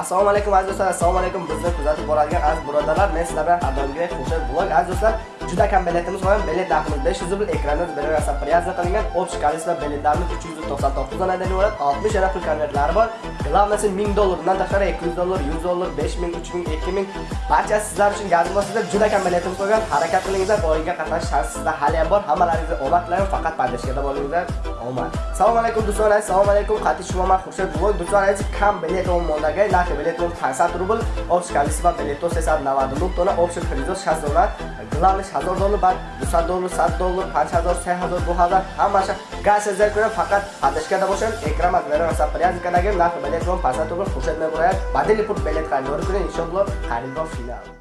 assalomu alaykum aziz do'stlar. Assalomu alaykum bizni kuzatib boradigan aziz birodarlar. Men sizlar bilan har doimgidek o'sha blog aziz do'stlar. Juda kam biletimiz bor bilet narximiz 500 rubl ekranda berilgan priyazni qilingan общий количество biletlarimiz 399 donadan iborat 60 yana pul konvertlari bor. Главныйsi 1000 dollardan tashqari 200 dollar 100 dollar 5000 3000 2000 barchasi sizlar uchun gazib sizlar juda kam biletimiz qolgan harakat qilingizlar o'yinga qatnashish sharti sizda hali ham bor. Hammalaringizga omad tilayman faqat podдержкада bo'lingizlar omad. Assalomu alaykum do'stlar assalomu alaykum qat'iy shumaman xursand blog do'stlar kam bilet on modaga narxi bilet on 500 rubl общий количество билетов 399 dona общий призов 60 dollar. главный 1000 dolar bak bu saat dolar saat dolar 5000 3000 bu kadar ama gazeteciler göre fakat ateşkar da boşan ekran makbere mesela priyaz kana gel nak belet rom pasat olur kuşet me buraya badeli put belet kan yor gün inşallah harim final